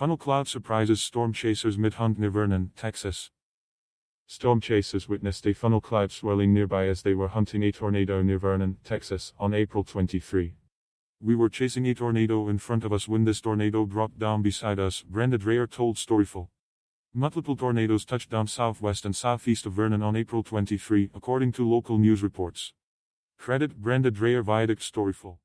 Funnel cloud surprises storm chasers mid-hunt near Vernon, Texas. Storm chasers witnessed a funnel cloud swirling nearby as they were hunting a tornado near Vernon, Texas, on April 23. We were chasing a tornado in front of us when this tornado dropped down beside us, Brenda Dreyer told Storyful. Multiple tornadoes touched down southwest and southeast of Vernon on April 23, according to local news reports. Credit Brenda Dreyer Viaduct Storyful.